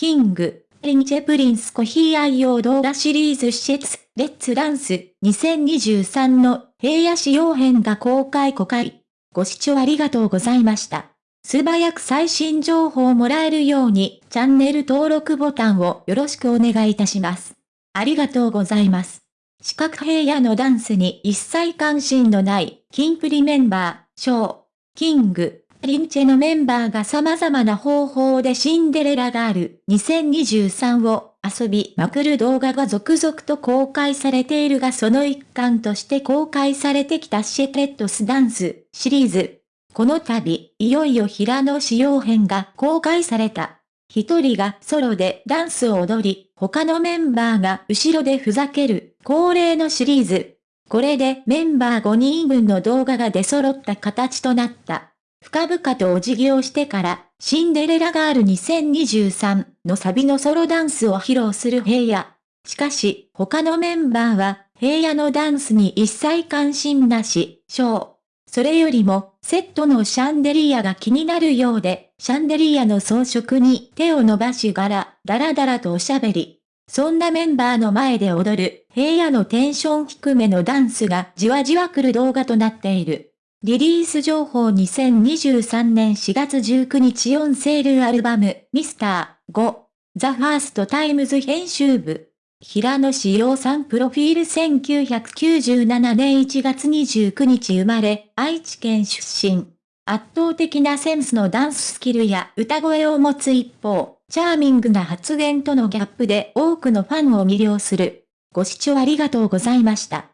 キング、リンチェプリンスコヒー愛用動画シリーズ施設、レッツダンス2023の平野仕様編が公開公開。ご視聴ありがとうございました。素早く最新情報をもらえるようにチャンネル登録ボタンをよろしくお願いいたします。ありがとうございます。四角平野のダンスに一切関心のないキンプリメンバー、ショー、キング、リンチェのメンバーが様々な方法でシンデレラガール2023を遊びまくる動画が続々と公開されているがその一環として公開されてきたシェテッドスダンスシリーズ。この度、いよいよ平野仕様編が公開された。一人がソロでダンスを踊り、他のメンバーが後ろでふざける恒例のシリーズ。これでメンバー5人分の動画が出揃った形となった。深々とお辞儀をしてから、シンデレラガール2023のサビのソロダンスを披露する平野。しかし、他のメンバーは、平野のダンスに一切関心なし、ショー。それよりも、セットのシャンデリアが気になるようで、シャンデリアの装飾に手を伸ばしながら、だらだらとおしゃべり。そんなメンバーの前で踊る、平野のテンション低めのダンスがじわじわ来る動画となっている。リリース情報2023年4月19日4セールアルバム、ミスター5、 THE FIRST TIMES 編集部。平野紫耀さんプロフィール1997年1月29日生まれ、愛知県出身。圧倒的なセンスのダンススキルや歌声を持つ一方、チャーミングな発言とのギャップで多くのファンを魅了する。ご視聴ありがとうございました。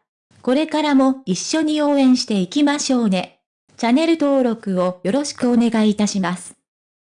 これからも一緒に応援していきましょうね。チャンネル登録をよろしくお願いいたします。